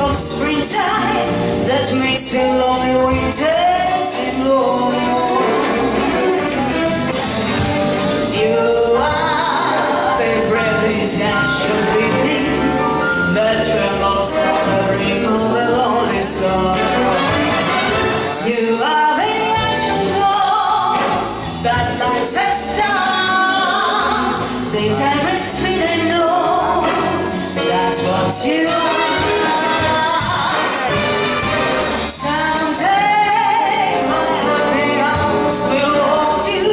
of springtime that makes me lonely winter seem long. sweet and know That's what you are. Someday my happy arms will hold you,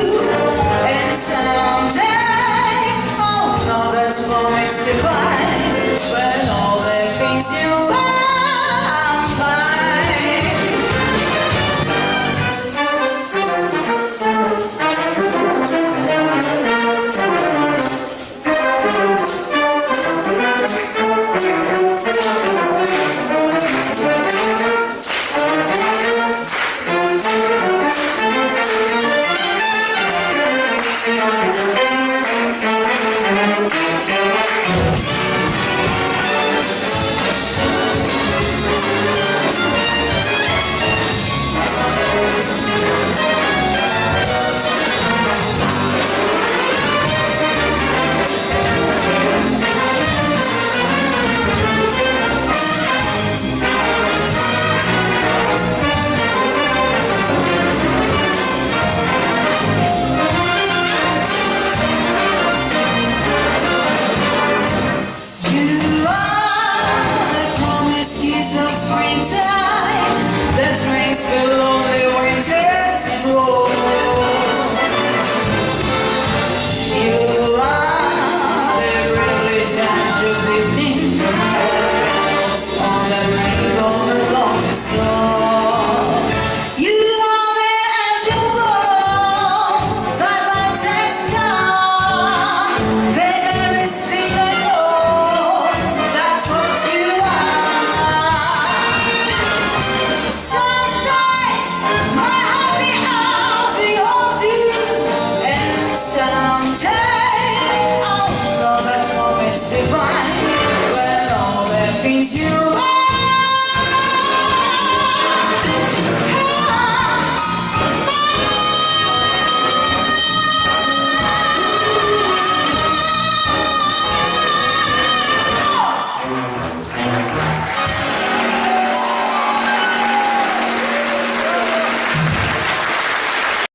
and someday う please you.